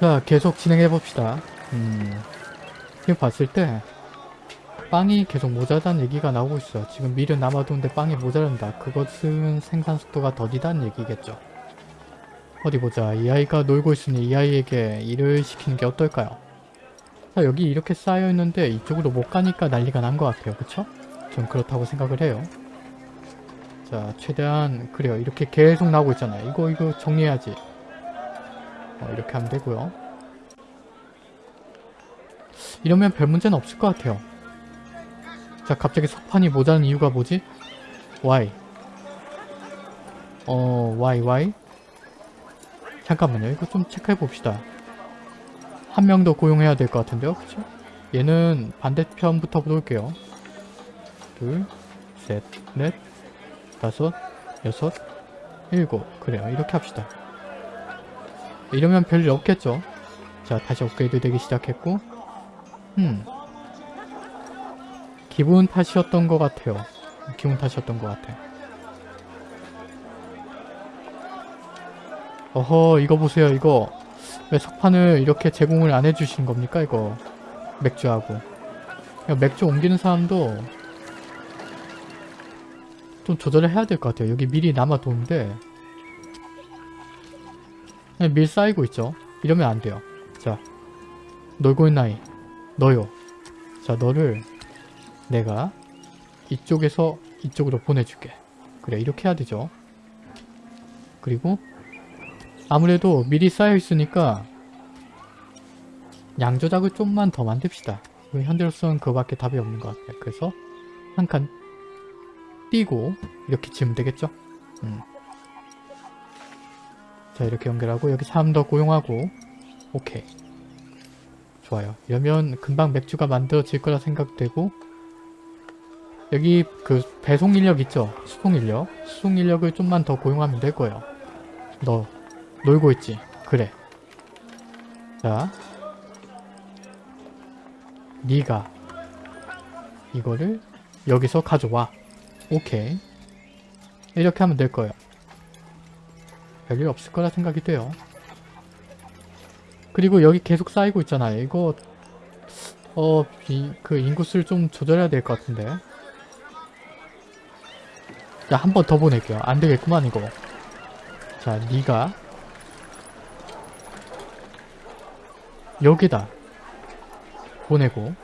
자 계속 진행해 봅시다. 음, 지금 봤을 때 빵이 계속 모자라다는 얘기가 나오고 있어. 지금 밀은 남아도는데 빵이 모자란다. 그것은 생산 속도가 더디다는 얘기겠죠. 어디 보자. 이 아이가 놀고 있으니 이 아이에게 일을 시키는 게 어떨까요? 자 여기 이렇게 쌓여 있는데 이쪽으로 못 가니까 난리가 난 것 같아요. 그쵸? 전 그렇다고 생각을 해요. 자 최대한 그래요. 이렇게 계속 나오고 있잖아요. 이거 이거 정리해야지. 어, 이렇게 하면 되고요. 이러면 별 문제는 없을 것 같아요. 자 갑자기 석판이 모자란 이유가 뭐지? Why? 어 why why? 잠깐만요 이거 좀 체크해 봅시다 한 명 더 고용해야 될 것 같은데요 그쵸? 얘는 반대편부터 볼게요 둘, 셋, 넷, 다섯, 여섯, 일곱 그래요 이렇게 합시다 이러면 별일 없겠죠. 자 다시 업그레이드 되기 시작했고. 음. 기분 탓이었던 것 같아요. 기분 탓이었던 것 같아. 어허 이거 보세요 이거. 왜 석판을 이렇게 제공을 안 해주시는 겁니까 이거? 맥주하고. 야, 맥주 옮기는 사람도 좀 조절을 해야 될 것 같아요. 여기 밀이 남아도는데 밀 쌓이고 있죠. 이러면 안 돼요. 자 놀고 있는 아이 너요. 자 너를 내가 이쪽에서 이쪽으로 보내줄게. 그래 이렇게 해야 되죠. 그리고 아무래도 미리 쌓여 있으니까 양 조작을 좀만 더 만듭시다. 현대로서는 그거밖에 답이 없는 것 같아요. 그래서 한 칸 띄고 이렇게 지으면 되겠죠? 음. 자 이렇게 연결하고 여기 사람 더 고용하고 오케이 좋아요. 이러면 금방 맥주가 만들어질 거라 생각되고 여기 그 배송 인력 있죠? 수송 인력. 수송 인력을 좀만 더 고용하면 될 거예요. 너 놀고 있지? 그래. 자. 네가 이거를 여기서 가져와. 오케이. 이렇게 하면 될 거예요. 별일 없을 거라 생각이 돼요. 그리고 여기 계속 쌓이고 있잖아요. 이거 어, 이, 그 인구수를 좀 조절해야 될 것 같은데. 자, 한 번 더 보낼게요. 안 되겠구만, 이거. 자, 니가 여기다 보내고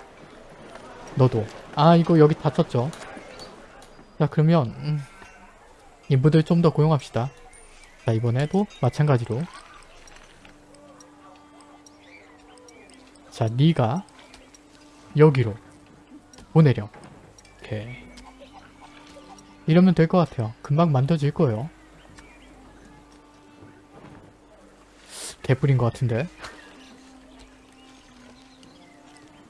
너도 아, 이거 여기 다 쳤죠? 자, 그러면 음, 인부들 좀 더 고용합시다. 자, 이번에도 마찬가지로 자, 니가 여기로 보내렴. 오케이. 이러면 될 것 같아요. 금방 만들어질 거예요. 개뿔인 것 같은데.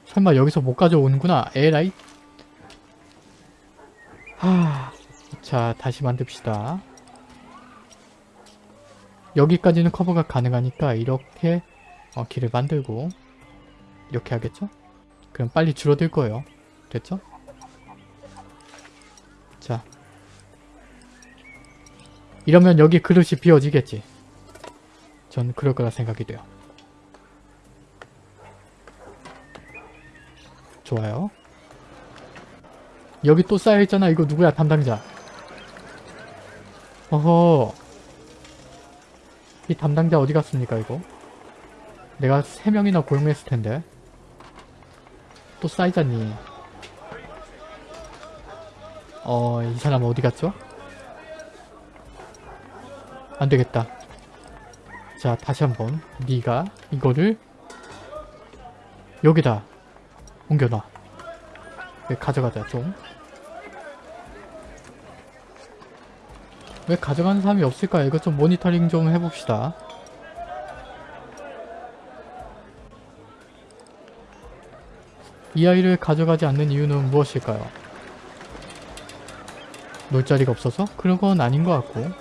설마 여기서 못 가져오는구나. 에라이. 하... 자, 다시 만듭시다. 여기까지는 커버가 가능하니까 이렇게 어, 길을 만들고 이렇게 하겠죠? 그럼 빨리 줄어들 거예요. 됐죠? 자. 이러면 여기 그릇이 비워지겠지. 전 그럴 거라 생각이 돼요. 좋아요. 여기 또 쌓여있잖아. 이거 누구야 담당자. 어허. 이 담당자 어디 갔습니까 이거? 내가 3명이나 고용했을 텐데. 또 쌓이자니. 어, 이 사람 어디 갔죠? 안 되겠다. 자, 다시 한번 네가 이거를 여기다 옮겨놔. 왜 가져가자 좀. 왜 가져가는 사람이 없을까요? 이거 좀 모니터링 좀 해봅시다. 이 아이를 가져가지 않는 이유는 무엇일까요? 놀 자리가 없어서? 그런 건 아닌 것 같고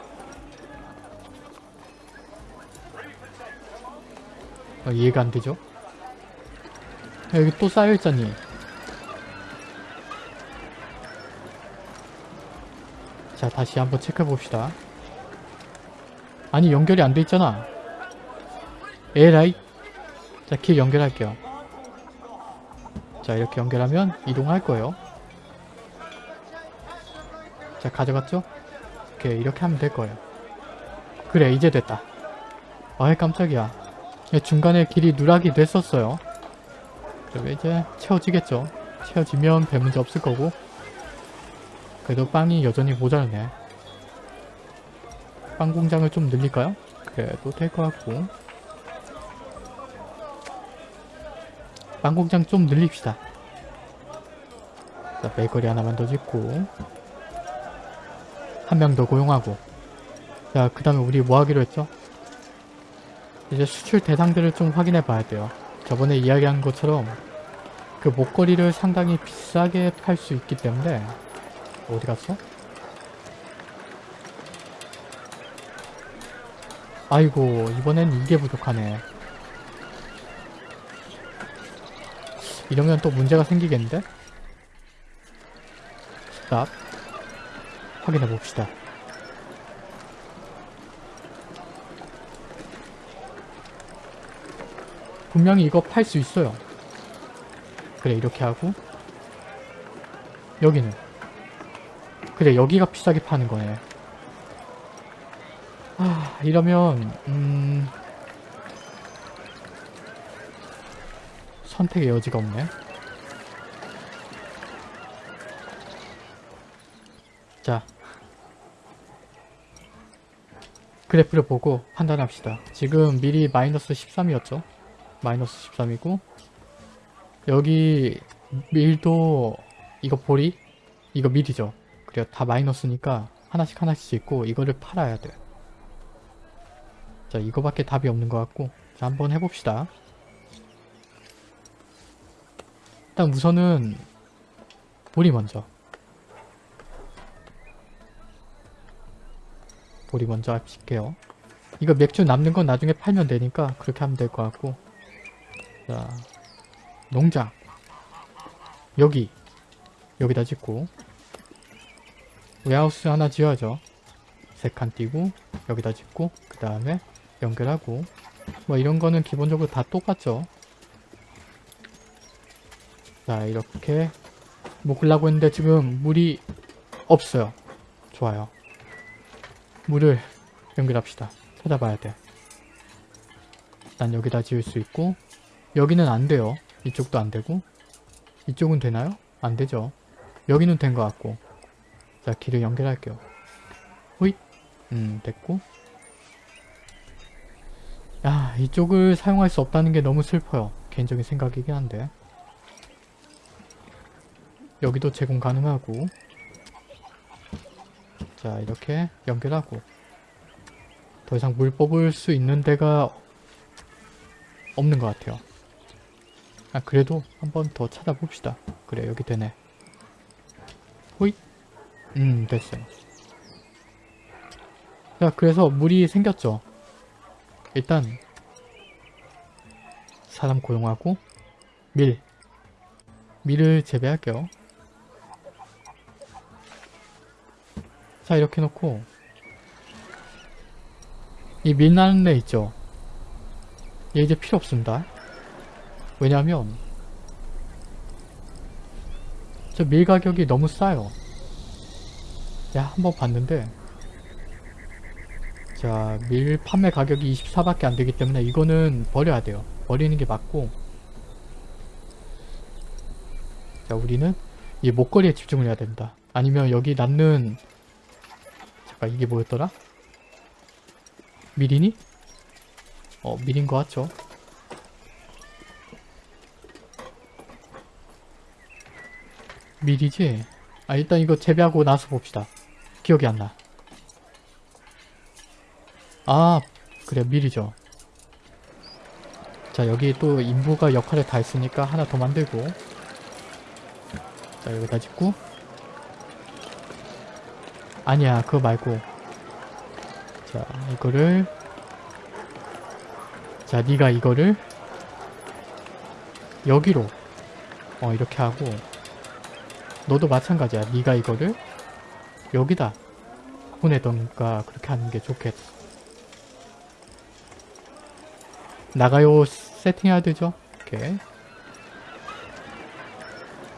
어, 이해가 안 되죠? 여기 또 쌓여있잖니 자 다시 한번 체크해봅시다 아니 연결이 안 돼 있잖아 에라이 자, 길 연결할게요. 자, 이렇게 연결하면 이동할 거예요. 자, 가져갔죠? 이렇게, 이렇게 하면 될 거예요. 그래, 이제 됐다. 아이, 깜짝이야. 예, 중간에 길이 누락이 됐었어요. 그리고 이제 채워지겠죠. 채워지면 별 문제 없을 거고. 그래도 빵이 여전히 모자라네. 빵 공장을 좀 늘릴까요? 그래도 될 것 같고. 빵 공장 좀 늘립시다. 자, 베이커리 하나만 더 짓고. 한 명 더 고용하고. 자, 그 다음에 우리 뭐 하기로 했죠? 이제 수출 대상들을 좀 확인해 봐야 돼요. 저번에 이야기한 것처럼 그 목걸이를 상당히 비싸게 팔 수 있기 때문에 어디 갔어? 아이고 이번엔 이게 부족하네. 이러면 또 문제가 생기겠는데? 스탑 확인해 봅시다. 분명히 이거 팔 수 있어요. 그래 이렇게 하고 여기는 그래 여기가 비싸게 파는 거네. 아 이러면 음 선택의 여지가 없네. 자 그래프를 보고 판단합시다. 지금 미리 마이너스 13이었죠? 마이너스 13이고 여기 밀도 이거 보리 이거 밀이죠 그래요 다 마이너스니까 하나씩 하나씩 있고 이거를 팔아야 돼 자 이거밖에 답이 없는 것 같고 자 한번 해봅시다 일단 우선은 보리 먼저 보리 먼저 합칠게요 이거 맥주 남는 건 나중에 팔면 되니까 그렇게 하면 될 것 같고 자, 농장. 여기. 여기다 짓고. 웨하우스 하나 지어야죠. 세 칸 띄고, 여기다 짓고, 그 다음에 연결하고. 뭐 이런 거는 기본적으로 다 똑같죠. 자, 이렇게 묶으려고 했는데 지금 물이 없어요. 좋아요. 물을 연결합시다. 찾아봐야 돼. 일단 여기다 지을 수 있고 여기는 안 돼요. 이쪽도 안 되고 이쪽은 되나요? 안 되죠. 여기는 된 것 같고 자 길을 연결할게요. 호잇 음 됐고 야 이쪽을 사용할 수 없다는 게 너무 슬퍼요. 개인적인 생각이긴 한데 여기도 제공 가능하고 자 이렇게 연결하고 더 이상 물 뽑을 수 있는 데가 없는 것 같아요. 아 그래도 한 번 더 찾아봅시다. 그래 여기 되네. 음 됐어요. 자 그래서 물이 생겼죠. 일단 사람 고용하고 밀 밀을 재배할게요. 자 이렇게 놓고 이 밀 나는 애 있죠. 얘 이제 필요 없습니다. 왜냐면 저밀 가격이 너무 싸요. 야 한번 봤는데 자 밀 판매 가격이 24밖에 안 되기 때문에 이거는 버려야 돼요. 버리는 게 맞고 자 우리는 이 목걸이에 집중을 해야 된다. 아니면 여기 남는 잠깐 이게 뭐였더라? 밀이니? 어 밀인 것 같죠? 밀이지? 아 일단 이거 재배하고 나서 봅시다. 기억이 안 나. 아 그래 밀이죠. 자 여기 또 인부가 역할을 다 했으니까 하나 더 만들고 자 여기다 짓고 아니야 그거 말고 자 이거를 자 네가 이거를 여기로 어 이렇게 하고 너도 마찬가지야. 네가 이거를 여기다 보내던가 그렇게 하는 게 좋겠다. 나가요 세팅해야 되죠. 오케이.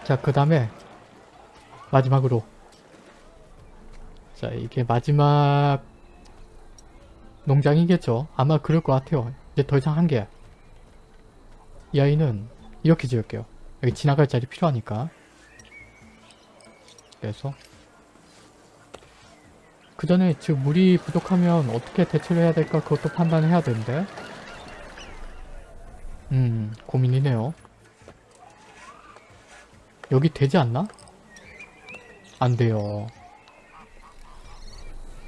자, 그 다음에 마지막으로 자, 이게 마지막 농장이겠죠. 아마 그럴 것 같아요. 이제 더 이상 한 개. 이 아이는 이렇게 지을게요. 여기 지나갈 자리 필요하니까. 그래서 그 전에 즉 물이 부족하면 어떻게 대처를 해야 될까 그것도 판단을 해야 되는데 음 고민이네요. 여기 되지 않나? 안 돼요.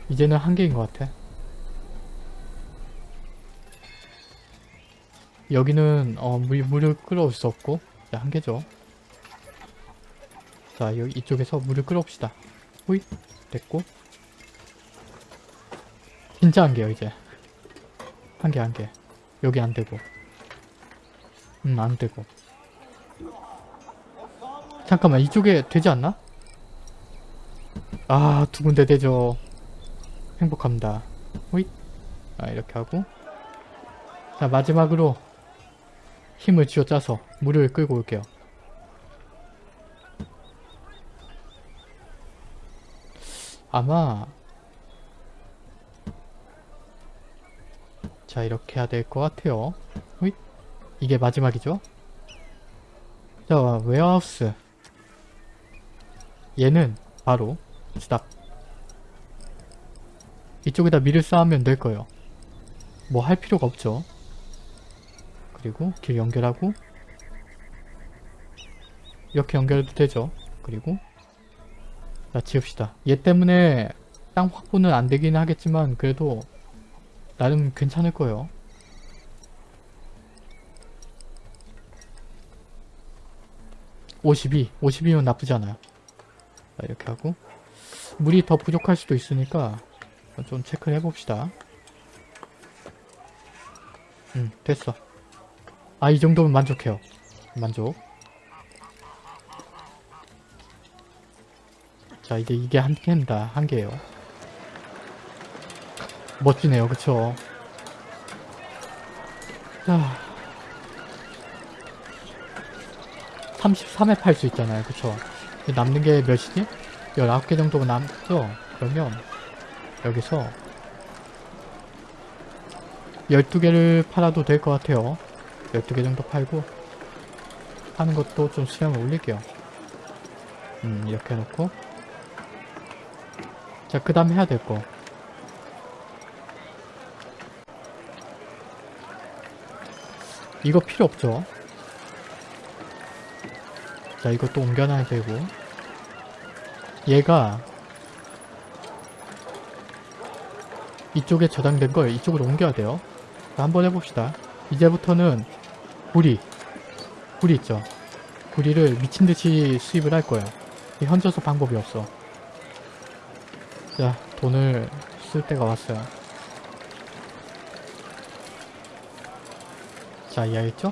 이제는 한계인 것 같아. 여기는 어, 물, 물을 끌어올 수 없고 자, 한계죠. 자 여기 이쪽에서 물을 끌어옵시다. 호잇 됐고. 진짜 한계요 이제. 한계 한계 여기 안 되고. 음 안 되고. 잠깐만 이쪽에 되지 않나? 아 두 군데 되죠. 행복합니다. 호잇 아 이렇게 하고. 자 마지막으로 힘을 쥐어짜서 물을 끌고 올게요 아마 자 이렇게 해야 될 것 같아요. 호잇 이게 마지막이죠? 자 warehouse. 얘는 바로 스탑. 이쪽에다 밀을 쌓으면 될 거예요. 뭐 할 필요가 없죠. 그리고 길 연결하고 이렇게 연결해도 되죠. 그리고 자 지읍시다. 얘 때문에 땅 확보는 안 되긴 하겠지만 그래도 나름 괜찮을 거예요. (52) 52면 나쁘지 않아요. 자 이렇게 하고. 물이 더 부족할 수도 있으니까 좀 체크를 해봅시다. 음 됐어. 아 이 정도면 만족해요. 만족 자 이제 이게 한 개입니다. 한 개예요. 멋지네요. 그쵸? 자. 33회 팔 수 있잖아요. 그쵸? 남는 게 몇이지? 19개 정도가 남죠? 그러면 여기서 12개를 팔아도 될 것 같아요. 12개 정도 팔고 하는 것도 좀 수량을 올릴게요. 음 이렇게 해놓고 자 그 다음 해야 될 거. 이거 필요 없죠? 자 이것도 옮겨놔야 되고. 얘가 이쪽에 저장된 걸 이쪽으로 옮겨야 돼요. 자, 한번 해봅시다. 이제부터는 구리. 구리 있죠? 구리를 미친듯이 수입을 할 거예요. 현저서 방법이 없어 자 돈을 쓸 때가 왔어요. 자 이해했죠?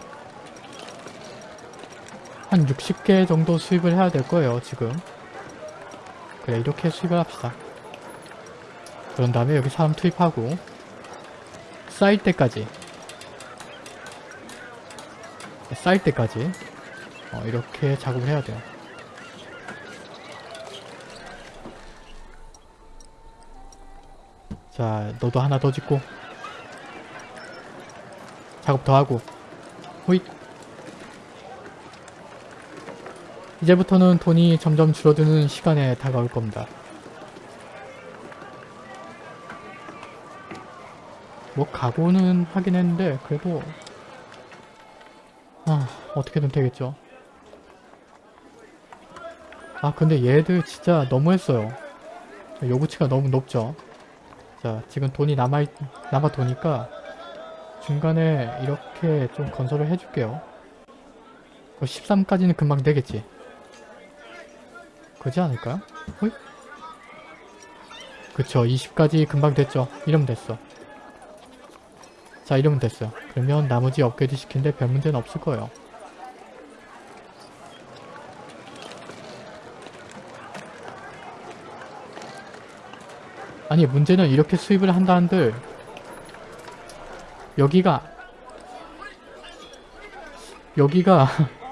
한 60개 정도 수입을 해야 될 거예요 지금. 그래 이렇게 수입을 합시다. 그런 다음에 여기 사람 투입하고 쌓일 때까지. 쌓일 때까지. 어, 이렇게 작업을 해야 돼요 자 너도 하나 더 짓고 작업 더 하고 호잇 이제부터는 돈이 점점 줄어드는 시간에 다가올 겁니다. 뭐 각오는 하긴 했는데 그래도 아 어떻게든 되겠죠. 아 근데 얘들 진짜 너무했어요. 요구치가 너무 높죠. 자 지금 돈이 남아 남아 도니까 중간에 이렇게 좀 건설을 해줄게요. 13까지는 금방 되겠지. 그지 않을까요? 호이? 그쵸 20까지 금방 됐죠 이러면 됐어 자 이러면 됐어요 그러면 나머지 업그레이드 시키는데 별 문제는 없을 거예요 아니 문제는 이렇게 수입을 한다 한들 여기가 여기가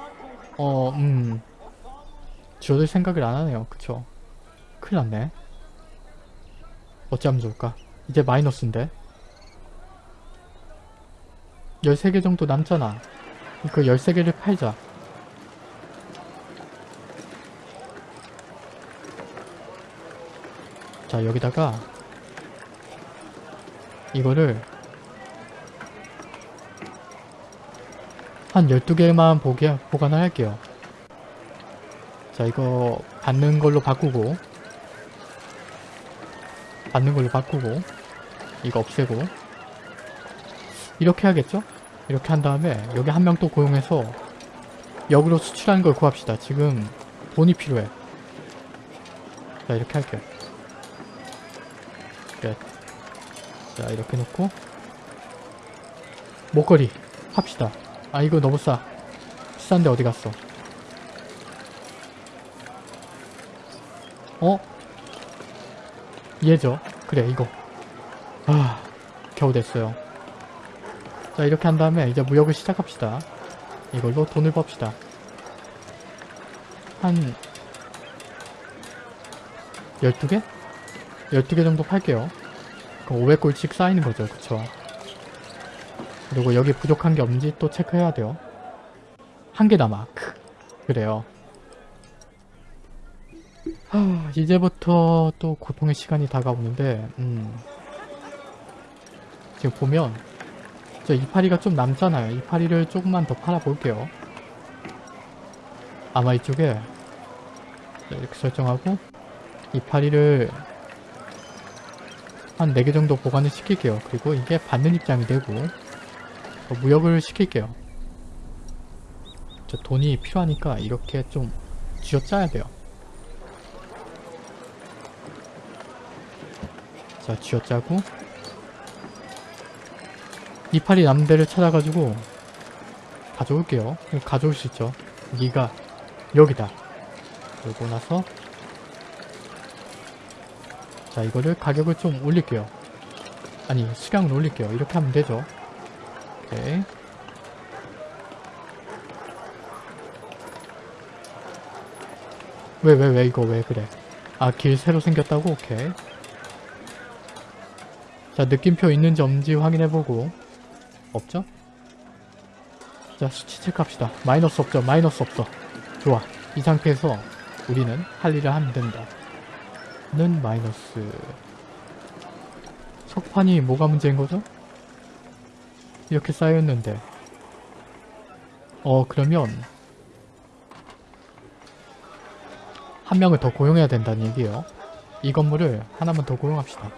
어, 음 줄어들 생각을 안 하네요. 그쵸? 큰일 났네. 어찌하면 좋을까? 이제 마이너스인데 13개 정도 남잖아. 그 13개를 팔자. 자 여기다가 이거를 한 12개만 보게, 보관을 할게요. 자 이거 받는 걸로 바꾸고 받는 걸로 바꾸고 이거 없애고 이렇게 하겠죠? 이렇게 한 다음에 여기 한 명 또 고용해서 역으로 수출하는 걸 구합시다. 지금 돈이 필요해. 자 이렇게 할게요. 끝. 자 이렇게 놓고 목걸이 합시다. 아 이거 너무 싸. 비싼데 어디 갔어? 어? 얘죠? 그래 이거. 아 겨우 됐어요. 자 이렇게 한 다음에 이제 무역을 시작합시다. 이걸로 돈을 법시다. 한 12개? 12개 정도 팔게요. 그럼 500골씩 쌓이는 거죠. 그쵸? 그리고 여기 부족한 게 없는지 또 체크해야 돼요. 한 개 남아. 크. 그래요. 하, 이제부터 또 고통의 시간이 다가오는데 음. 지금 보면 저 이파리가 좀 남잖아요. 이파리를 조금만 더 팔아볼게요. 아마 이쪽에 이렇게 설정하고 이파리를 한 4개 정도 보관을 시킬게요. 그리고 이게 받는 입장이 되고 어, 무역을 시킬게요. 저 돈이 필요하니까 이렇게 좀 쥐어짜야 돼요. 자, 쥐어짜고 이파리 남는 데를 찾아가지고 가져올게요. 가져올 수 있죠. 여기가 여기다. 그러고 나서 자 이거를 가격을 좀 올릴게요. 아니 수량을 올릴게요. 이렇게 하면 되죠. 오케이. 왜왜 왜 이거 왜 그래? 아 길 새로 생겼다고? 오케이. 자 느낌표 있는지 없는지 확인해보고 없죠? 자 수치 체크합시다. 마이너스 없죠? 마이너스 없어. 좋아. 이 상태에서 우리는 할 일을 하면 된다. 는 마이너스 석판이 뭐가 문제인 거죠? 이렇게 쌓였는데 어 그러면 한 명을 더 고용해야 된다는 얘기예요. 이 건물을 하나만 더 고용합시다.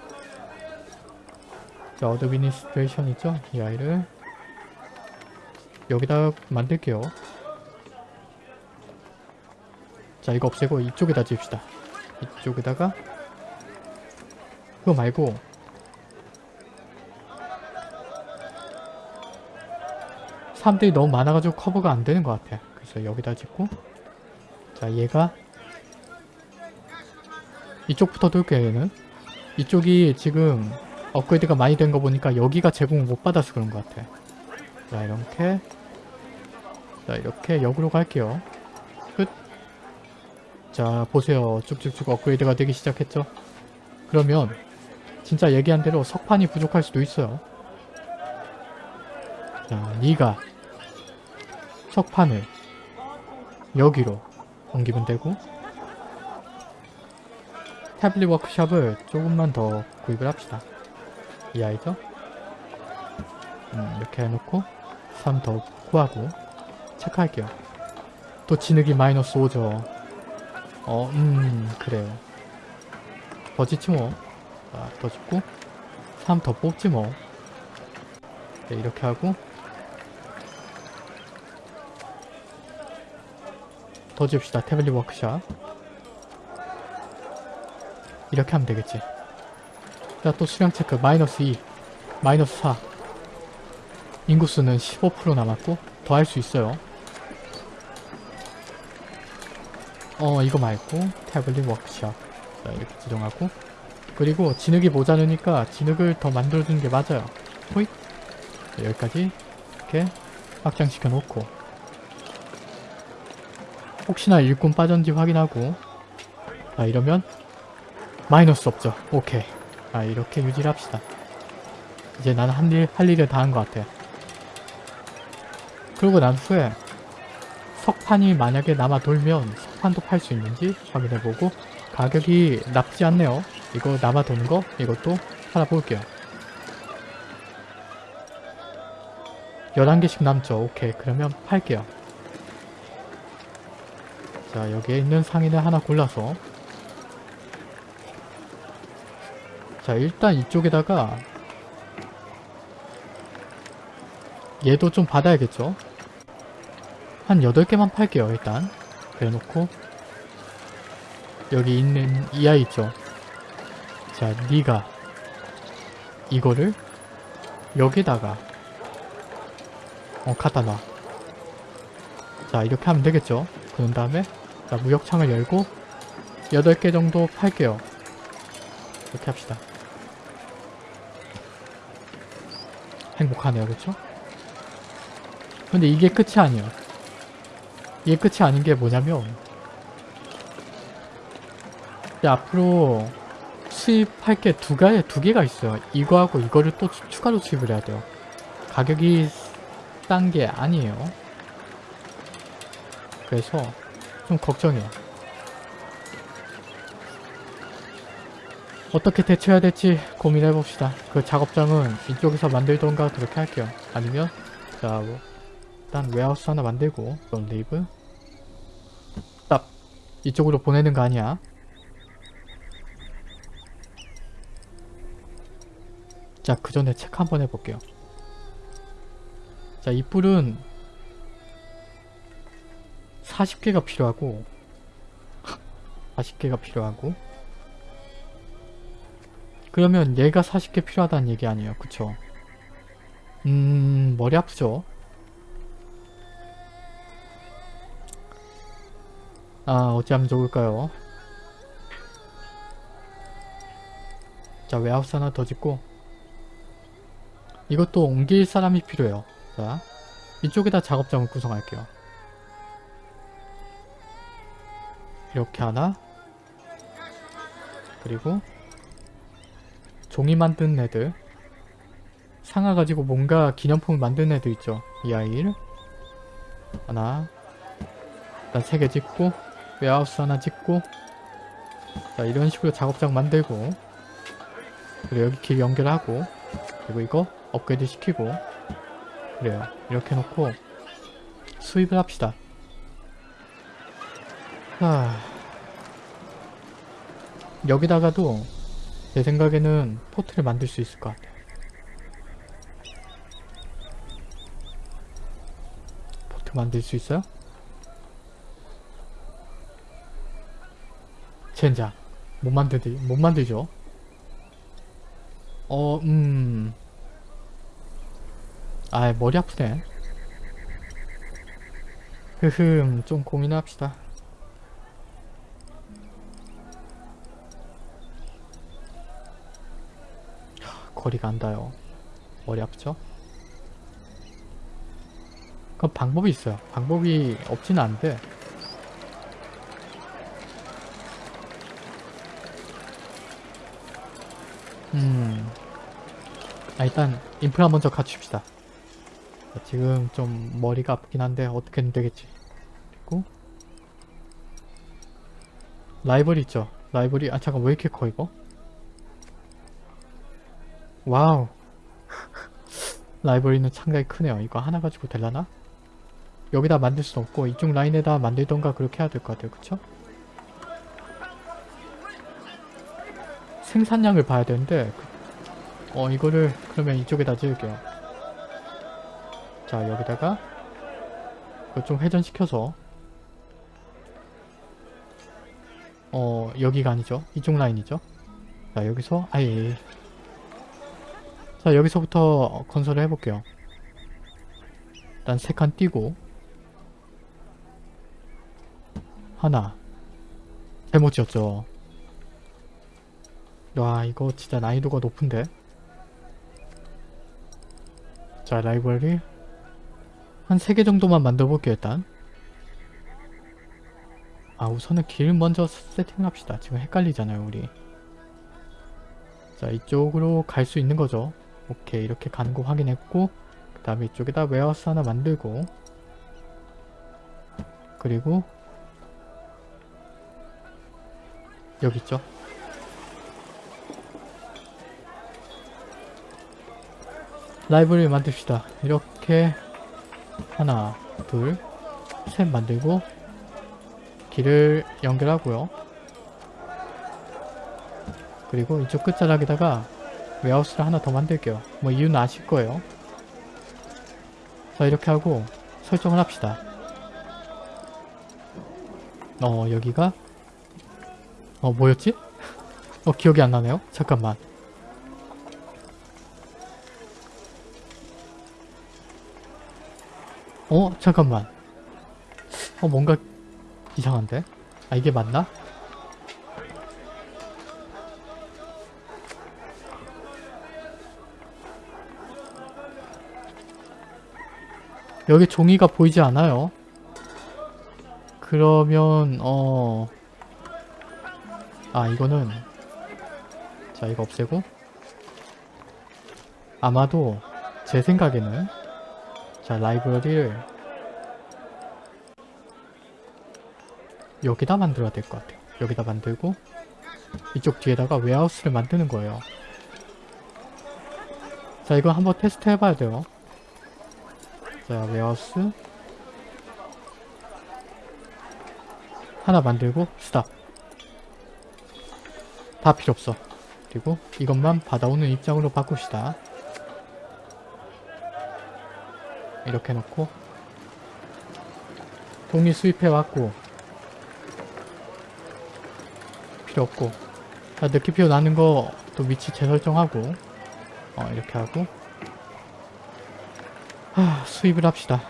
자, administration 있죠? 이 아이를 여기다 만들게요. 자, 이거 없애고 이쪽에다 지읍시다. 이쪽에다가 그거 말고 사람들이 너무 많아가지고 커버가 안 되는 것 같아. 그래서 여기다 짓고 자, 얘가 이쪽부터 돌게요, 얘는. 이쪽이 지금 업그레이드가 많이 된 거 보니까 여기가 제공을 못 받아서 그런 것 같아. 자, 이렇게 자, 이렇게 역으로 갈게요. 끝. 자, 보세요. 쭉쭉쭉 업그레이드가 되기 시작했죠? 그러면 진짜 얘기한 대로 석판이 부족할 수도 있어요. 자, 네가 석판을 여기로 옮기면 되고 태블릿 워크샵을 조금만 더 구입을 합시다. 이 아이죠? 음, 이렇게 해놓고 3 더 구하고 체크할게요. 또 진흙이 마이너스 5죠. 어, 음, 그래요. 더 짓지 뭐. 자, 더 짓고 3 더 뽑지 뭐. 네, 이렇게 하고 더 줍시다. 태블릿 워크샵. 이렇게 하면 되겠지. 자, 또 수량 체크. 마이너스 2. 마이너스 4. 인구수는 15% 남았고 더 할 수 있어요. 어, 이거 말고 태블릿 워크샵. 자, 이렇게 지정하고 그리고 진흙이 모자르니까 진흙을 더 만들어주는 게 맞아요. 호잇. 자, 여기까지 이렇게 확장시켜 놓고. 혹시나 일꾼 빠졌는지 확인하고. 자 이러면 마이너스 없죠. 오케이. 아 이렇게 유지를 합시다. 이제 나는 한 일, 할 일을 다 한 것 같아 그러고 난 후에 석판이 만약에 남아 돌면 석판도 팔 수 있는지 확인해보고. 가격이 나쁘지 않네요 이거 남아 도는 거? 이것도 팔아볼게요. 11개씩 남죠. 오케이. 그러면 팔게요. 자 여기에 있는 상인을 하나 골라서. 자 일단 이쪽에다가 얘도 좀 받아야겠죠? 한 8개만 팔게요 일단. 그래놓고 여기 있는 이 아이 있죠 자 니가 이거를 여기다가 어 갖다 놔. 자 이렇게 하면 되겠죠. 그런 다음에 자 무역창을 열고 8개 정도 팔게요. 이렇게 합시다. 행복하네요. 그쵸? 근데 이게 끝이 아니에요. 이게 끝이 아닌 게 뭐냐면 앞으로 수입할 게 두 개, 두 개가 있어요. 이거하고 이거를 또 추- 추가로 수입을 해야 돼요. 가격이 싼 게 아니에요. 그래서 좀 걱정이에요. 어떻게 대처해야 될지 고민해봅시다. 그 작업장은 이쪽에서 만들던가 그렇게 할게요. 아니면 자 뭐, 일단 웨하우스 하나 만들고 좀 리브 딱 이쪽으로 보내는 거 아니야. 자, 그 전에 체크 한번 해볼게요. 자, 이 뿔은 40개가 필요하고 40개가 필요하고 그러면 얘가 40개 필요하다는 얘기 아니에요. 그쵸? 음... 머리 아프죠? 아, 어찌하면 좋을까요? 자, 웨하우스 하나 더 짓고 이것도 옮길 사람이 필요해요. 자, 이쪽에다 작업장을 구성할게요. 이렇게 하나. 그리고 종이 만든 애들. 상아 가지고 뭔가 기념품을 만든 애들 있죠. 이 아이를. 하나. 일단 세개 짓고 웨하우스 하나 짓고. 자 이런 식으로 작업장 만들고. 그리고 여기 길 연결하고. 그리고 이거 업그레이드 시키고 그래요. 이렇게 놓고 수입을 합시다. 하... 여기다가도 제 생각에는 포트를 만들 수 있을 것 같아요. 포트 만들 수 있어요? 젠장. 못 만들지 못 만들죠? 어 음... 아 머리 아프네. 흐흠 좀 고민합시다. 하, 거리가 안 닿아요. 머리 아프죠? 그 방법이 있어요. 방법이 없지는 않은데. 음... 아 일단 인프라 먼저 갖춥시다. 자, 지금 좀 머리가 아프긴 한데 어떻게든 되겠지. 그리고 library 있죠? library 아 잠깐 왜 이렇게 커 이거? 와우. library는 상당히 크네요. 이거 하나 가지고 될라나? 여기다 만들 수 없고 이쪽 라인에다 만들던가 그렇게 해야 될 것 같아요. 그쵸? 생산량을 봐야 되는데 어 이거를 그러면 이쪽에다 지을게요 자 여기다가 이거 좀 회전시켜서. 어 여기가 아니죠. 이쪽 라인이죠. 자 여기서 아예 자 여기서부터 건설을 해볼게요. 일단 세 칸 띄고. 하나. 잘못 지었죠. 와 이거 진짜 난이도가 높은데? 자 library 한 3개 정도만 만들어 볼게요 일단 아 우선은 길 먼저 세팅을 합시다. 지금 헷갈리잖아요 우리. 자 이쪽으로 갈 수 있는 거죠. 오케이 이렇게 가는 거 확인했고 그 다음에 이쪽에다 warehouse 하나 만들고 그리고 여기 있죠. 라이브를 만듭시다. 이렇게 하나, 둘, 셋 만들고 길을 연결하고요. 그리고 이쪽 끝자락에다가 웨하우스를 하나 더 만들게요. 뭐 이유는 아실 거예요. 자 이렇게 하고 설정을 합시다. 어 여기가 어 뭐였지? 어 기억이 안 나네요. 잠깐만. 어 잠깐만. 어 뭔가 이상한데? 아 이게 맞나? 여기 종이가 보이지 않아요. 그러면 어... 아 이거는 자 이거 없애고 아마도 제 생각에는 자 라이브러리를 여기다 만들어야 될 것 같아요. 여기다 만들고 이쪽 뒤에다가 웨하우스를 만드는 거예요. 자 이거 한번 테스트 해봐야 돼요. 자 warehouse 하나 만들고 stop 다 필요 없어 그리고 이것만 받아오는 입장으로 바꿉시다 이렇게 놓고 동의 수입해 왔고 필요 없고 자 느낌표 나는 거 또 위치 재설정하고 어 이렇게 하고. 하, 수입을 합시다.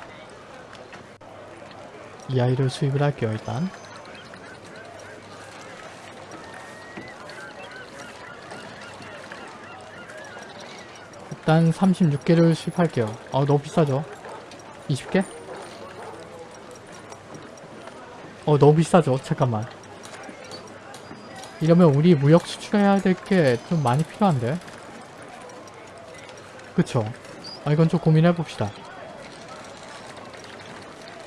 이 아이를 수입을 할게요 일단. 일단 36개를 수입할게요. 아 너무 비싸죠 20개? 어 너무 비싸죠 잠깐만 이러면 우리 무역 수출해야 될 게 좀 많이 필요한데 그쵸 아 이건 좀 고민해 봅시다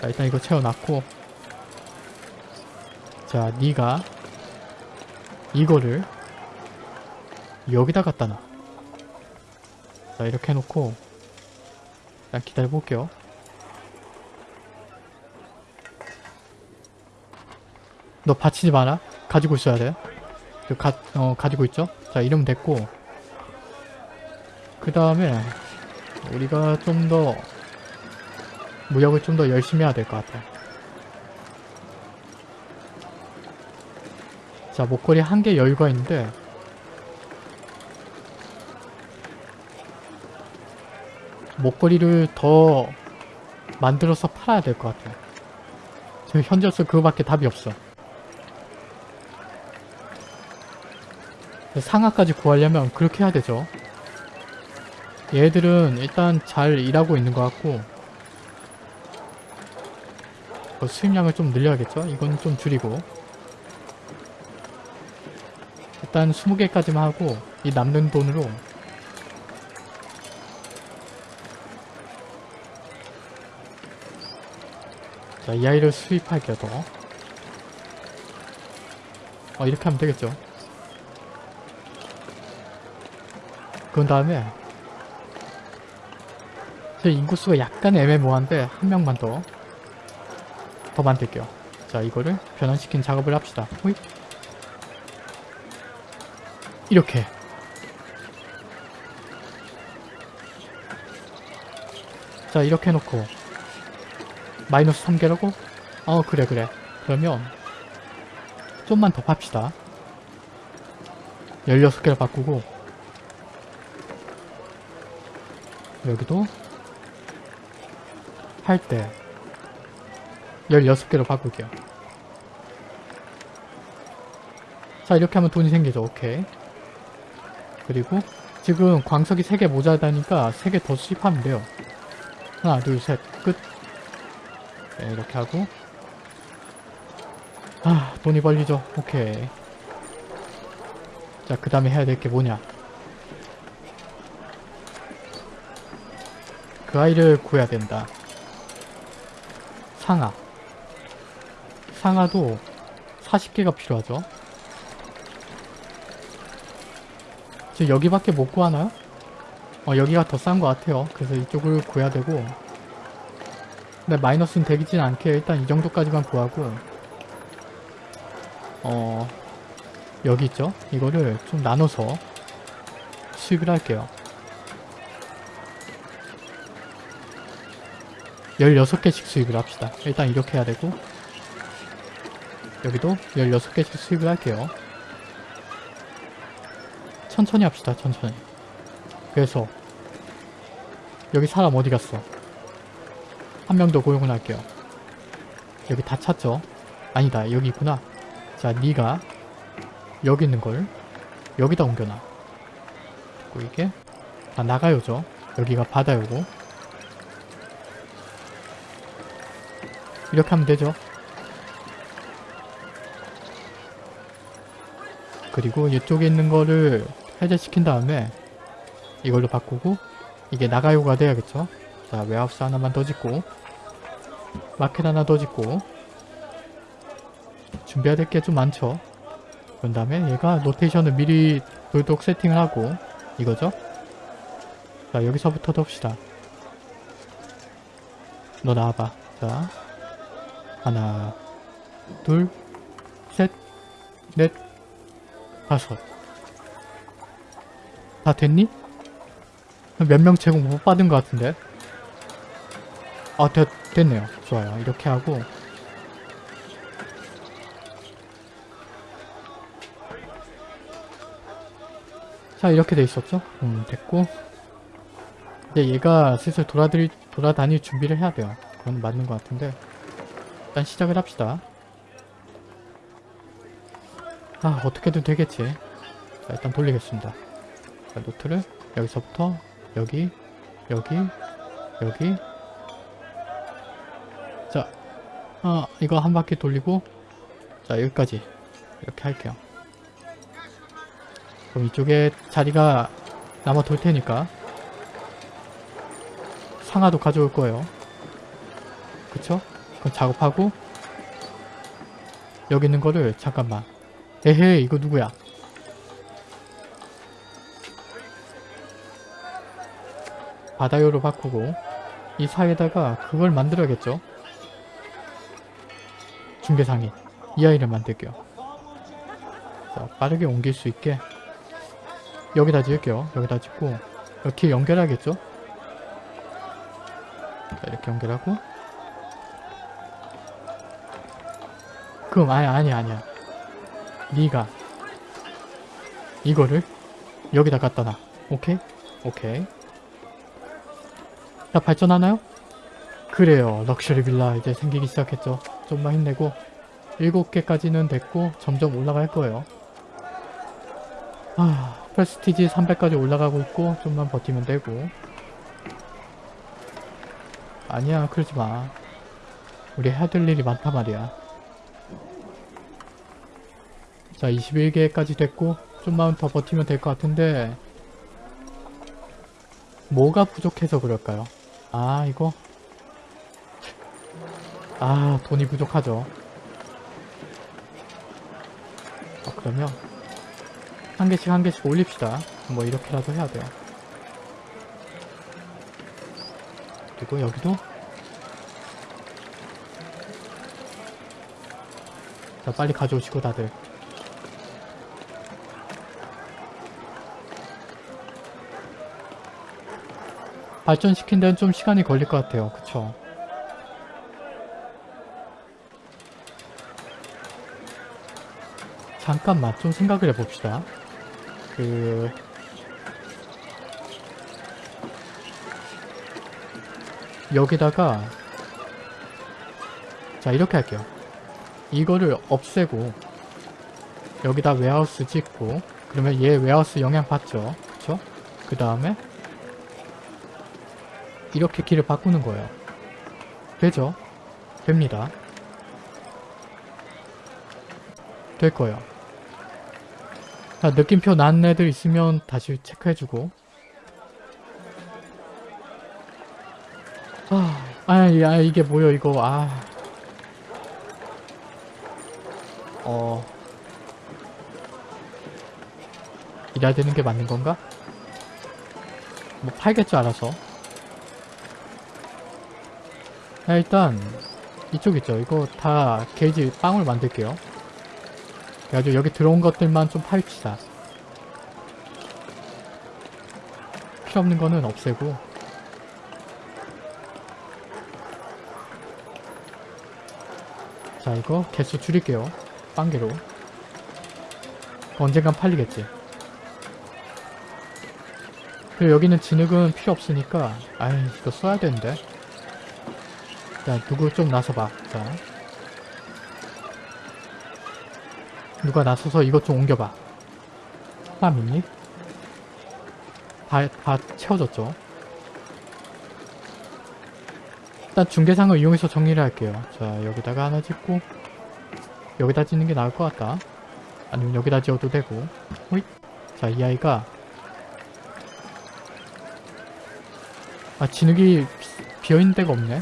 자 일단 이거 채워놨고 자 니가 이거를 여기다 갖다 놔. 자 이렇게 해놓고 일단 기다려 볼게요. 너 받치지 마라. 가지고 있어야 돼. 저 가, 어, 가지고 있죠? 자 이러면 됐고 그 다음에 우리가 좀 더 무역을 좀 더 열심히 해야 될 것 같아. 자 목걸이 한 개 여유가 있는데 목걸이를 더 만들어서 팔아야 될 것 같아요. 지금 현재로서 그거밖에 답이 없어. 상하까지 구하려면 그렇게 해야 되죠. 얘들은 일단 잘 일하고 있는 것 같고 어, 수입량을 좀 늘려야겠죠? 이건 좀 줄이고 일단 20개까지만 하고 이 남는 돈으로 자, 이 아이를 수입할게요, 더. 어, 이렇게 하면 되겠죠. 그런 다음에 제 인구수가 약간 애매모호한데 한 명만 더 더 만들게요. 자, 이거를 변환시킨 작업을 합시다. 호잇. 이렇게 자 이렇게 해놓고 마이너스 3개라고? 어 그래 그래 그러면 좀만 더 팝시다 16개를 바꾸고 여기도 할 때 16개로 바꿀게요. 자 이렇게 하면 돈이 생기죠. 오케이. 그리고 지금 광석이 3개 모자라니까 3개 더 수입하면 돼요. 하나 둘 셋 끝. 네, 이렇게 하고. 아 돈이 벌리죠. 오케이. 자 그 다음에 해야 될 게 뭐냐 그 아이를 구해야 된다. 상아. 상아도 40개가 필요하죠. 지금 여기밖에 못 구하나요? 어 여기가 더 싼 것 같아요. 그래서 이쪽을 구해야 되고. 근데 마이너스는 되긴 않게 일단 이 정도까지만 구하고. 어 여기 있죠? 이거를 좀 나눠서 수입을 할게요 16개씩 수입을 합시다. 일단 이렇게 해야 되고 여기도 16개씩 수입을 할게요. 천천히 합시다 천천히. 그래서 여기 사람 어디 갔어? 한 명 더 고용을 할게요. 여기 다 찼죠? 아니다 여기 있구나. 자 니가 여기 있는 걸 여기다 옮겨놔. 그리고 이게 다 나가요죠? 여기가 바다요고 이렇게 하면 되죠. 그리고 이쪽에 있는 거를 해제시킨 다음에 이걸로 바꾸고 이게 나가요가 돼야겠죠. 자 웨하우스 하나만 더 짓고 마켓 하나 더 짓고 준비해야 될 게 좀 많죠. 그런 다음에 얘가 노테이션을 미리 돌독 세팅을 하고 이거죠? 자 여기서부터 덥시다. 너 나와봐. 자 하나 둘셋넷 다섯. 다 됐니? 몇 명 제공 못 받은 것 같은데? 아 됐, 됐네요. 좋아요. 이렇게 하고. 자 이렇게 돼 있었죠? 음 됐고. 이제 얘가 슬슬 돌아들, 돌아다닐 준비를 해야 돼요. 그건 맞는 것 같은데 일단 시작을 합시다. 아 어떻게든 되겠지. 자 일단 돌리겠습니다. 자 노트를 여기서부터 여기 여기 여기. 자 어, 이거 한 바퀴 돌리고 자 여기까지. 이렇게 할게요. 그럼 이쪽에 자리가 남아 돌 테니까 상하도 가져올 거예요. 그쵸? 그럼 작업하고 여기 있는 거를 잠깐만. 에헤 이거 누구야? 바다요로 바꾸고 이 사이에다가 그걸 만들어야겠죠? 중계상인 이 아이를 만들게요. 자 빠르게 옮길 수 있게 여기다 지을게요. 여기다 짓고 이렇게 연결하겠죠? 자 이렇게 연결하고 그럼 아니 아니 아니야. 네가 이거를 여기다 갖다 놔. 오케이? 오케이. 자 발전하나요? 그래요. 럭셔리 빌라 이제 생기기 시작했죠. 좀만 힘내고 7개까지는 됐고 점점 올라갈 거예요. 아 프레스티지 300까지 올라가고 있고 좀만 버티면 되고. 아니야 그러지마. 우리 해야 될 일이 많단 말이야 자 21개까지 됐고 좀만 더 버티면 될 것 같은데 뭐가 부족해서 그럴까요? 아 이거? 아 돈이 부족하죠. 아, 그러면 한 개씩 한 개씩 올립시다. 뭐 이렇게라도 해야 돼요. 그리고 여기도? 자 빨리 가져오시고 다들 발전시킨 데는 좀 시간이 걸릴 것 같아요. 그쵸? 잠깐만 좀 생각을 해봅시다. 그 여기다가 자 이렇게 할게요. 이거를 없애고 여기다 웨하우스 짓고 그러면 얘 웨하우스 영향 받죠? 그쵸? 그 다음에 이렇게 길을 바꾸는 거예요 되죠? 됩니다 될 거예요. 자, 느낌표 난 애들 있으면 다시 체크해주고. 아, 아, 야, 이게 뭐야, 이거, 아. 어. 일해야 되는 게 맞는 건가? 뭐 팔겠죠, 알아서. 자, 일단, 이쪽 있죠. 이거 다 게이지 빵을 만들게요. 그래가지고 여기 들어온 것들만 좀 파입시다. 필요 없는 거는 없애고 자 이거 개수 줄일게요. 빵개로 언젠간 팔리겠지. 그리고 여기는 진흙은 필요 없으니까 아이 이거 써야 되는데 자 누구 좀 나서봐. 자. 누가 나서서 이것 좀 옮겨봐. 사람 있니? 다, 다 채워졌죠? 일단 중계상을 이용해서 정리를 할게요. 자 여기다가 하나 짓고 여기다 짓는 게 나을 것 같다. 아니면 여기다 지어도 되고. 호잇! 자 이 아이가 아 진흙이 비어있는 데가 없네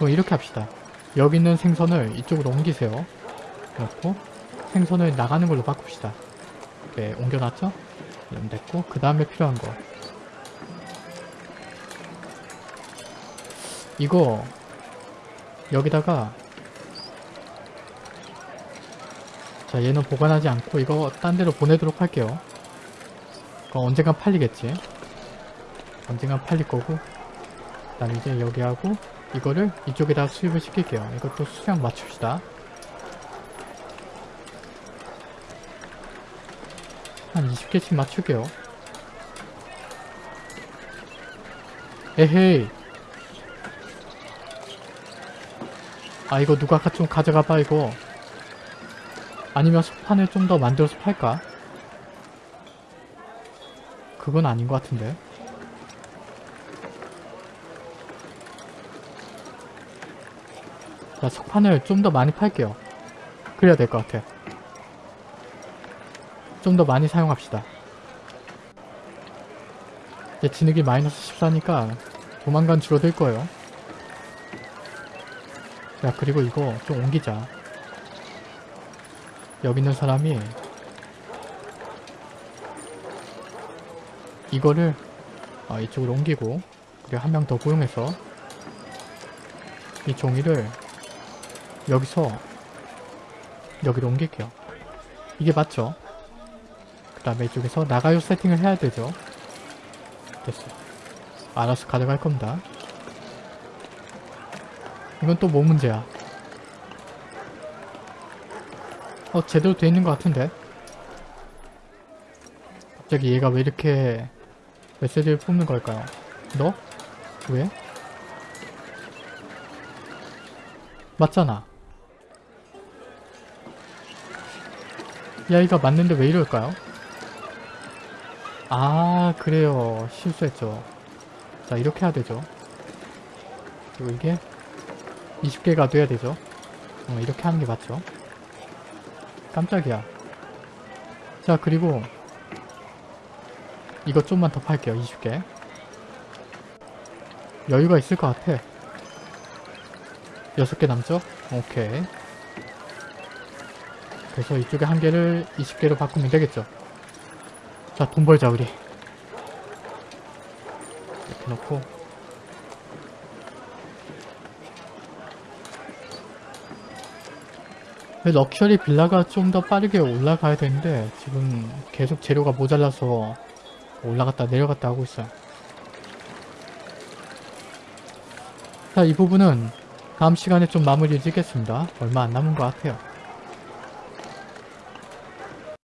그럼 이렇게 합시다. 여기 있는 생선을 이쪽으로 옮기세요. 그렇고 생선을 나가는 걸로 바꿉시다. 네 옮겨놨죠? 이러면 됐고 그 다음에 필요한 거. 이거 여기다가 자 얘는 보관하지 않고 이거 딴 데로 보내도록 할게요. 그거 언젠간 팔리겠지? 언젠간 팔릴 거고 그 다음에 이제 여기 하고 이거를 이쪽에다 수입을 시킬게요. 이것도 수량 맞춥시다. 한 20개씩 맞출게요. 에헤이. 아 이거 누가 가- 좀 가져가봐 이거. 아니면 석판을 좀 더 만들어서 팔까? 그건 아닌 것 같은데 자 석판을 좀 더 많이 팔게요. 그래야 될 것 같아. 좀 더 많이 사용합시다. 이제 진흙이 마이너스 14니까 조만간 줄어들 거예요. 야 그리고 이거 좀 옮기자. 여기 있는 사람이 이거를 어, 이쪽으로 옮기고 그리고 한 명 더 고용해서 이 종이를 여기서 여기로 옮길게요 이게 맞죠? 그 다음에 이쪽에서 나가요 세팅을 해야 되죠 됐어 알아서 가져갈 겁니다 이건 또 뭐 문제야 어 제대로 돼 있는 것 같은데 갑자기 얘가 왜 이렇게 메시지를 뽑는 걸까요? 너? 왜? 맞잖아 이 아이가 맞는데 왜 이럴까요? 아 그래요. 실수했죠. 자 이렇게 해야 되죠. 그리고 이게 20개가 돼야 되죠. 어, 이렇게 하는 게 맞죠. 깜짝이야. 자 그리고 이거 좀만 더 팔게요. 20개. 여유가 있을 것 같아. 6개 남죠? 오케이 그래서 이쪽에 한 개를 20개로 바꾸면 되겠죠. 자 돈 벌자 우리. 이렇게 놓고. 럭셔리 빌라가 좀 더 빠르게 올라가야 되는데 지금 계속 재료가 모자라서 올라갔다 내려갔다 하고 있어요. 자 이 부분은 다음 시간에 좀 마무리 짓겠습니다. 얼마 안 남은 것 같아요